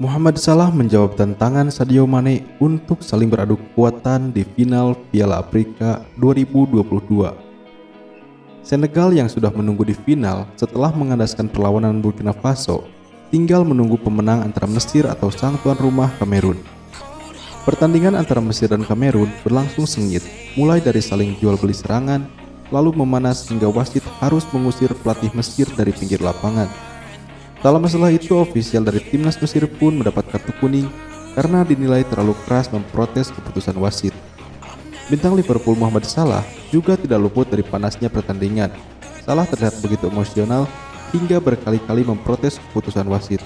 Muhammad Salah menjawab tantangan Sadio Mane untuk saling beradu kekuatan di final Piala Afrika 2022. Senegal yang sudah menunggu di final setelah mengandaskan perlawanan Burkina Faso tinggal menunggu pemenang antara Mesir atau sang tuan rumah Kamerun. Pertandingan antara Mesir dan Kamerun berlangsung sengit, mulai dari saling jual beli serangan, lalu memanas hingga wasit harus mengusir pelatih Mesir dari pinggir lapangan. Tak lama setelah itu, ofisial dari timnas Mesir pun mendapat kartu kuning karena dinilai terlalu keras memprotes keputusan wasit. Bintang Liverpool Muhammad Salah juga tidak luput dari panasnya pertandingan. Salah terlihat begitu emosional hingga berkali-kali memprotes keputusan wasit.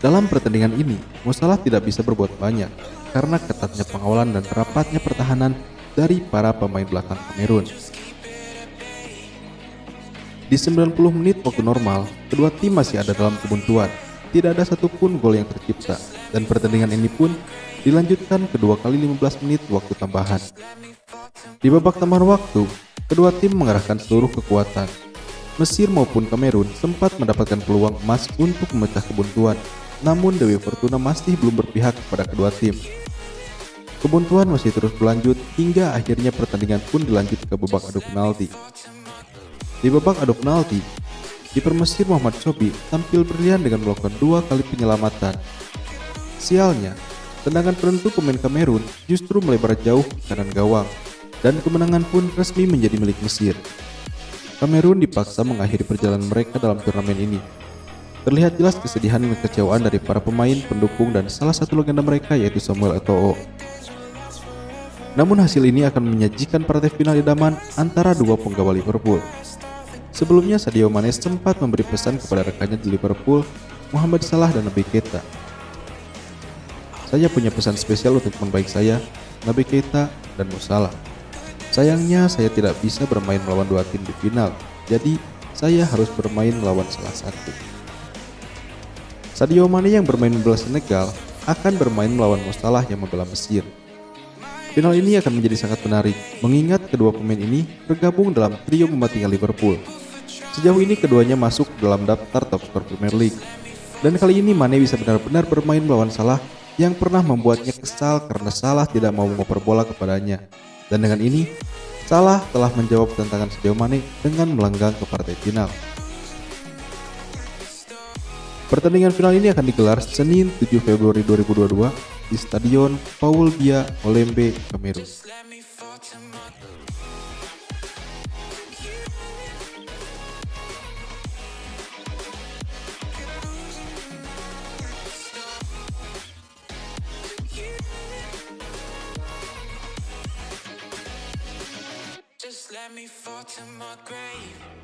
Dalam pertandingan ini, Musalah tidak bisa berbuat banyak karena ketatnya pengawalan dan rapatnya pertahanan dari para pemain belakang Kamerun. Di 90 menit waktu normal, kedua tim masih ada dalam kebuntuan. Tidak ada satupun gol yang tercipta, dan pertandingan ini pun dilanjutkan kedua kali 15 menit waktu tambahan. Di babak tambahan waktu, kedua tim mengerahkan seluruh kekuatan. Mesir maupun Kamerun sempat mendapatkan peluang emas untuk memecah kebuntuan, namun Dewi Fortuna masih belum berpihak kepada kedua tim. Kebuntuan masih terus berlanjut hingga akhirnya pertandingan pun dilanjut ke babak adu penalti. Di babak adu penalti, kiper Mesir Muhammad Sobi tampil brilian dengan melakukan dua kali penyelamatan. Sialnya, tendangan penentu pemain Kamerun justru melebar jauh ke kanan gawang, dan kemenangan pun resmi menjadi milik Mesir. Kamerun dipaksa mengakhiri perjalanan mereka dalam turnamen ini. Terlihat jelas kesedihan dan kekecewaan dari para pemain, pendukung, dan salah satu legenda mereka yaitu Samuel Eto'o. Namun hasil ini akan menyajikan partai final idaman antara dua penggawa Liverpool. Sebelumnya Sadio Mane sempat memberi pesan kepada rekannya di Liverpool, Muhammad Salah dan Nabi Keita. Saya punya pesan spesial untuk teman baik saya, Nabi Keita dan Musalah. Sayangnya saya tidak bisa bermain melawan dua tim di final, jadi saya harus bermain melawan salah satu. Sadio Mane yang bermain membela Senegal akan bermain melawan Musalah yang membela Mesir. Final ini akan menjadi sangat menarik, mengingat kedua pemain ini bergabung dalam trio mematikan Liverpool. Sejauh ini keduanya masuk dalam daftar top skor Premier League. Dan kali ini Mane bisa benar-benar bermain melawan Salah yang pernah membuatnya kesal karena Salah tidak mau mengoper bola kepadanya. Dan dengan ini, Salah telah menjawab tantangan Sadio Mane dengan melenggang ke partai final. Pertandingan final ini akan digelar Senin 7 Februari 2022 di Stadion Paul Biya Olembe, Kamerun. Let me fall to my grave